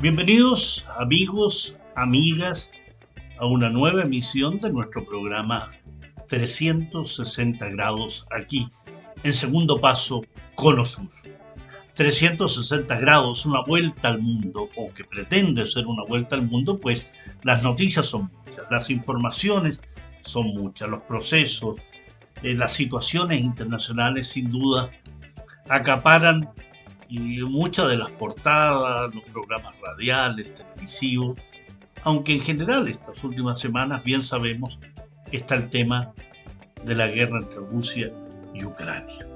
Bienvenidos amigos, amigas, a una nueva emisión de nuestro programa 360 grados aquí, en segundo paso, Cono Sur. 360 grados, una vuelta al mundo, o que pretende ser una vuelta al mundo, pues las noticias son muchas, las informaciones son muchas, los procesos, eh, las situaciones internacionales sin duda acaparan muchas de las portadas, los programas radiales, televisivos, aunque en general estas últimas semanas, bien sabemos, está el tema de la guerra entre Rusia y Ucrania.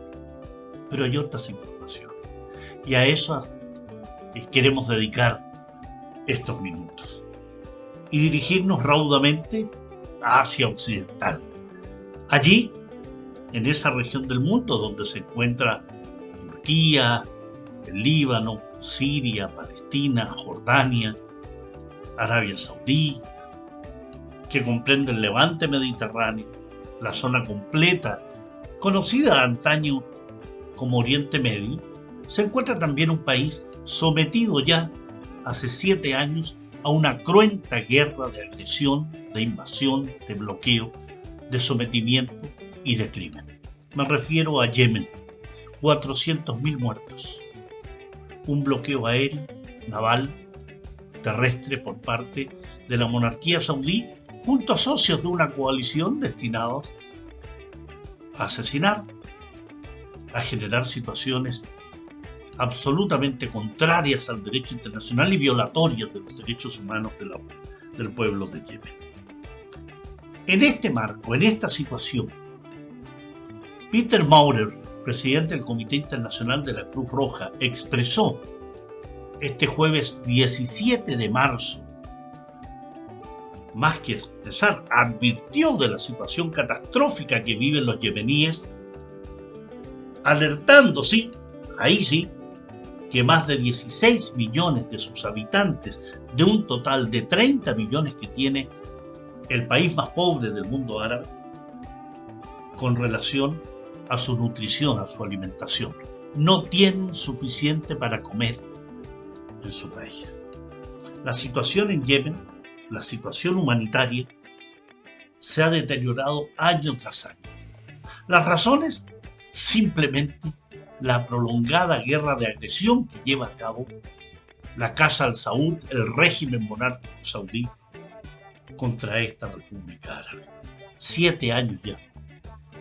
Pero hay otras informaciones. Y a eso queremos dedicar estos minutos. Y dirigirnos raudamente a Asia Occidental. Allí, en esa región del mundo donde se encuentra Turquía, el Líbano, Siria, Palestina, Jordania, Arabia Saudí, que comprende el levante mediterráneo, la zona completa, conocida antaño como Oriente Medio, se encuentra también un país sometido ya hace siete años a una cruenta guerra de agresión, de invasión, de bloqueo, de sometimiento y de crimen. Me refiero a Yemen, 400.000 muertos, un bloqueo aéreo, naval, terrestre por parte de la monarquía saudí junto a socios de una coalición destinados a asesinar, a generar situaciones absolutamente contrarias al derecho internacional y violatorias de los derechos humanos del pueblo de Yemen. En este marco, en esta situación, Peter Maurer, presidente del Comité Internacional de la Cruz Roja, expresó este jueves 17 de marzo, más que expresar, advirtió de la situación catastrófica que viven los yemeníes, alertando, sí, ahí sí, que más de 16 millones de sus habitantes, de un total de 30 millones que tiene el país más pobre del mundo árabe, con relación a su nutrición, a su alimentación. No tienen suficiente para comer en su país. La situación en Yemen, la situación humanitaria, se ha deteriorado año tras año. Las razones, simplemente la prolongada guerra de agresión que lleva a cabo la Casa al Saud, el régimen monárquico saudí, contra esta República Árabe. Siete años ya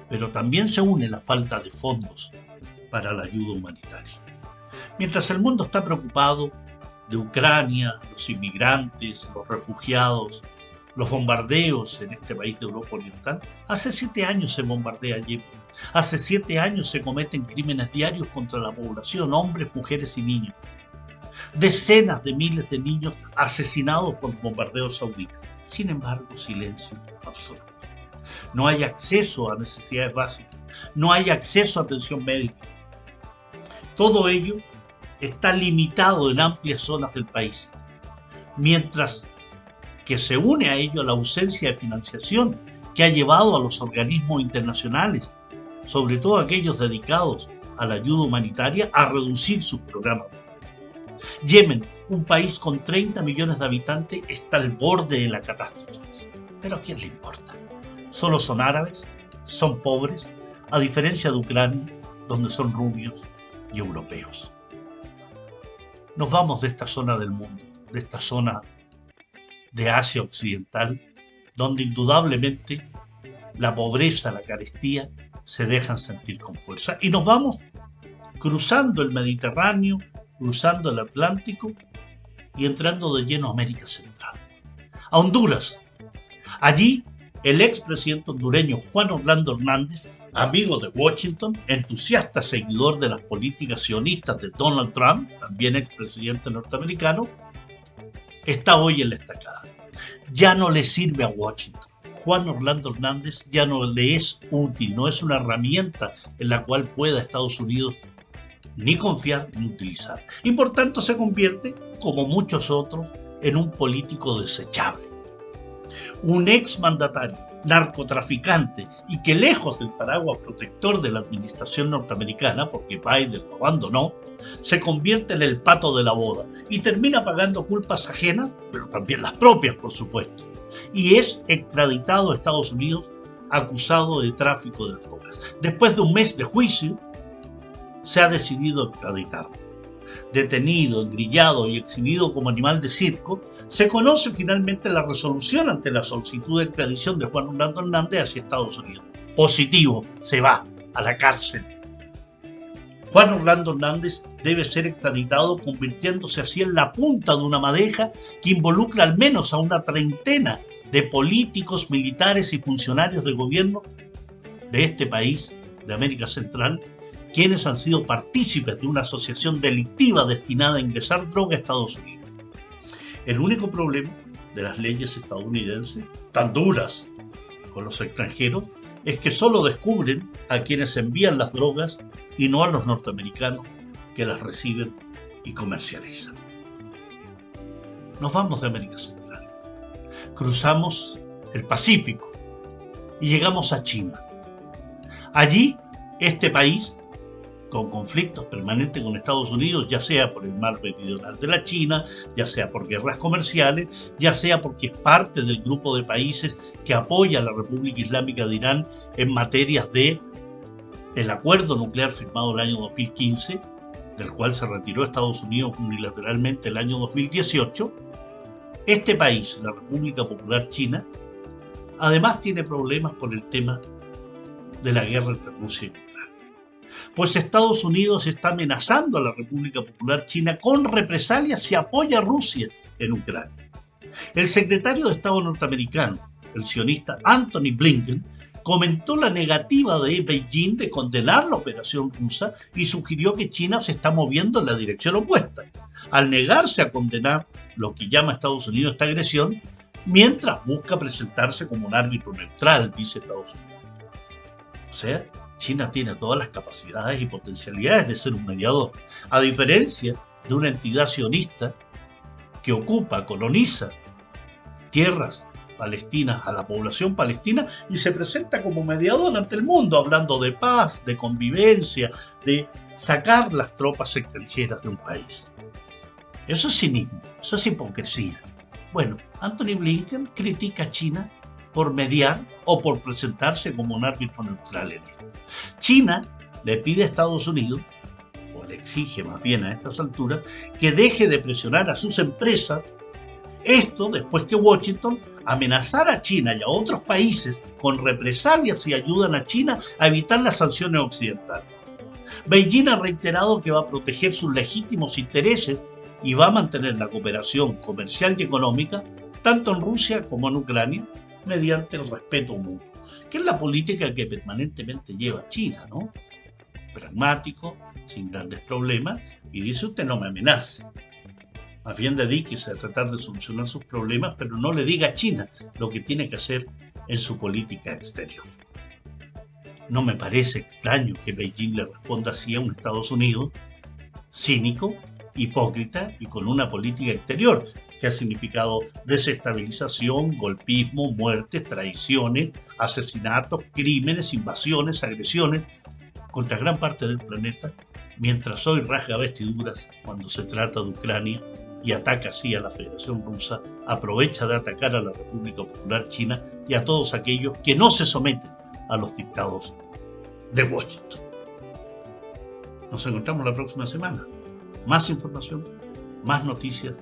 pero también se une la falta de fondos para la ayuda humanitaria. Mientras el mundo está preocupado de Ucrania, los inmigrantes, los refugiados, los bombardeos en este país de Europa Oriental, hace siete años se bombardea Yemen. Hace siete años se cometen crímenes diarios contra la población, hombres, mujeres y niños. Decenas de miles de niños asesinados por bombardeos saudíes. Sin embargo, silencio absoluto no hay acceso a necesidades básicas, no hay acceso a atención médica. Todo ello está limitado en amplias zonas del país, mientras que se une a ello la ausencia de financiación que ha llevado a los organismos internacionales, sobre todo aquellos dedicados a la ayuda humanitaria, a reducir sus programas. Yemen, un país con 30 millones de habitantes, está al borde de la catástrofe. Pero ¿a quién le importa? Solo son árabes, son pobres, a diferencia de Ucrania, donde son rubios y europeos. Nos vamos de esta zona del mundo, de esta zona de Asia Occidental, donde indudablemente la pobreza, la carestía se dejan sentir con fuerza. Y nos vamos cruzando el Mediterráneo, cruzando el Atlántico y entrando de lleno a América Central, a Honduras. Allí el expresidente hondureño Juan Orlando Hernández, amigo de Washington, entusiasta seguidor de las políticas sionistas de Donald Trump, también expresidente norteamericano, está hoy en la estacada. Ya no le sirve a Washington. Juan Orlando Hernández ya no le es útil, no es una herramienta en la cual pueda Estados Unidos ni confiar ni utilizar. Y por tanto se convierte, como muchos otros, en un político desechable un ex mandatario narcotraficante y que lejos del paraguas protector de la administración norteamericana, porque Biden lo abandonó, se convierte en el pato de la boda y termina pagando culpas ajenas, pero también las propias, por supuesto. Y es extraditado a Estados Unidos acusado de tráfico de drogas. Después de un mes de juicio, se ha decidido extraditarlo detenido, engrillado y exhibido como animal de circo, se conoce finalmente la resolución ante la solicitud de extradición de Juan Orlando Hernández hacia Estados Unidos. Positivo, se va a la cárcel. Juan Orlando Hernández debe ser extraditado convirtiéndose así en la punta de una madeja que involucra al menos a una treintena de políticos, militares y funcionarios de gobierno de este país, de América Central, quienes han sido partícipes de una asociación delictiva destinada a ingresar droga a Estados Unidos. El único problema de las leyes estadounidenses, tan duras con los extranjeros, es que solo descubren a quienes envían las drogas y no a los norteamericanos que las reciben y comercializan. Nos vamos de América Central, cruzamos el Pacífico y llegamos a China. Allí, este país con conflictos permanentes con Estados Unidos, ya sea por el mar meridional de la China, ya sea por guerras comerciales, ya sea porque es parte del grupo de países que apoya a la República Islámica de Irán en materias de el acuerdo nuclear firmado el año 2015, del cual se retiró Estados Unidos unilateralmente el año 2018, este país, la República Popular China, además tiene problemas por el tema de la guerra entre Rusia y Ucrania pues Estados Unidos está amenazando a la República Popular China con represalias si apoya a Rusia en Ucrania. El secretario de Estado norteamericano, el sionista Anthony Blinken, comentó la negativa de Beijing de condenar la operación rusa y sugirió que China se está moviendo en la dirección opuesta, al negarse a condenar lo que llama Estados Unidos esta agresión, mientras busca presentarse como un árbitro neutral, dice Estados Unidos. O sea, China tiene todas las capacidades y potencialidades de ser un mediador, a diferencia de una entidad sionista que ocupa, coloniza tierras palestinas a la población palestina y se presenta como mediador ante el mundo, hablando de paz, de convivencia, de sacar las tropas extranjeras de un país. Eso es cinismo, eso es hipocresía. Bueno, Anthony Blinken critica a China por mediar o por presentarse como un árbitro neutral en esto. China le pide a Estados Unidos, o le exige más bien a estas alturas, que deje de presionar a sus empresas. Esto después que Washington amenazara a China y a otros países con represalias y ayudan a China a evitar las sanciones occidentales. Beijing ha reiterado que va a proteger sus legítimos intereses y va a mantener la cooperación comercial y económica tanto en Rusia como en Ucrania mediante el respeto mutuo que es la política que permanentemente lleva China, ¿no? Pragmático, sin grandes problemas, y dice usted no me amenace. Más bien dedíquese a tratar de solucionar sus problemas, pero no le diga a China lo que tiene que hacer en su política exterior. No me parece extraño que Beijing le responda así a un Estados Unidos cínico, hipócrita y con una política exterior que ha significado desestabilización, golpismo, muertes, traiciones, asesinatos, crímenes, invasiones, agresiones contra gran parte del planeta, mientras hoy rasga vestiduras cuando se trata de Ucrania y ataca así a la Federación Rusa, aprovecha de atacar a la República Popular China y a todos aquellos que no se someten a los dictados de Washington. Nos encontramos la próxima semana. Más información, más noticias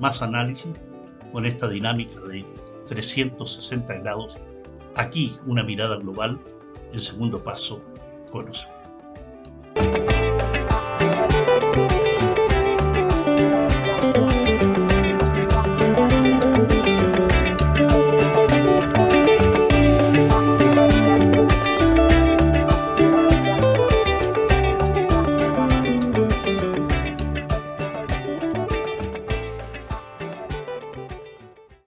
más análisis con esta dinámica de 360 grados. Aquí una mirada global, el segundo paso, conocer.